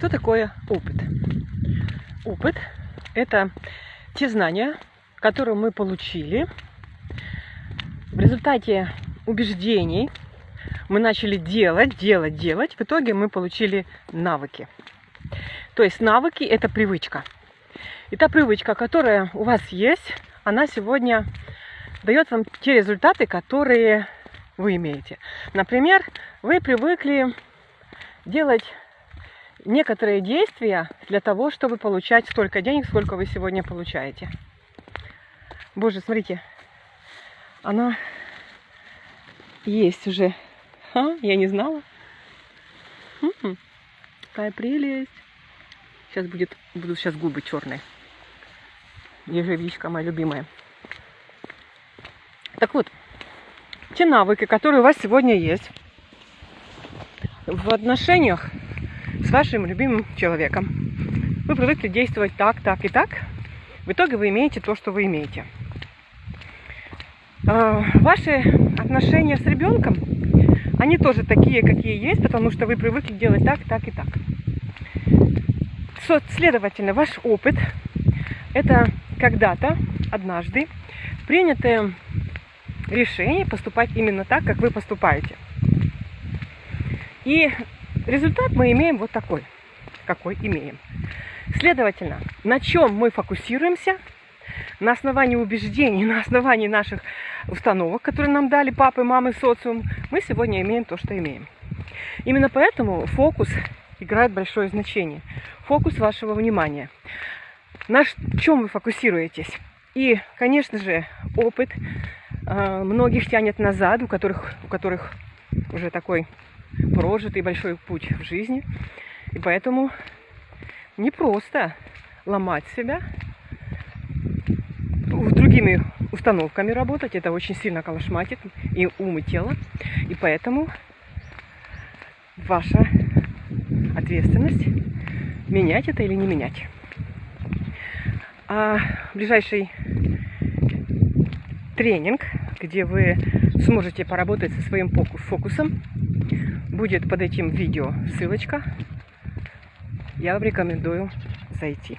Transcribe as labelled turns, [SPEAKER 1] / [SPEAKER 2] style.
[SPEAKER 1] Что такое опыт? Опыт – это те знания, которые мы получили в результате убеждений. Мы начали делать, делать, делать. В итоге мы получили навыки. То есть навыки – это привычка. И та привычка, которая у вас есть, она сегодня дает вам те результаты, которые вы имеете. Например, вы привыкли делать некоторые действия для того, чтобы получать столько денег, сколько вы сегодня получаете. Боже, смотрите, она есть уже. А, я не знала. М-м, какая прелесть. Сейчас будет, будут сейчас губы черные. Ежевичка моя любимая. Так вот, те навыки, которые у вас сегодня есть в отношениях с вашим любимым человеком. Вы привыкли действовать так, так и так. В итоге вы имеете то, что вы имеете. А, ваши отношения с ребенком, они тоже такие, какие есть, потому что вы привыкли делать так, так и так. Следовательно, ваш опыт – это когда-то, однажды, принятое решение поступать именно так, как вы поступаете. И результат мы имеем вот такой, какой имеем. Следовательно, на чем мы фокусируемся, на основании убеждений, на основании наших установок, которые нам дали папы, мамы, социум, мы сегодня имеем то, что имеем. Именно поэтому фокус играет большое значение. Фокус вашего внимания. На чем вы фокусируетесь? И, конечно же, опыт э, многих тянет назад, у которых, у которых уже такой прожитый большой путь в жизни. И поэтому не просто ломать себя, другими установками работать. Это очень сильно калашматит и ум, и тело. И поэтому ваша ответственность менять это или не менять. А ближайший тренинг, где вы сможете поработать со своим фокусом, будет под этим видео ссылочка. Я вам рекомендую зайти.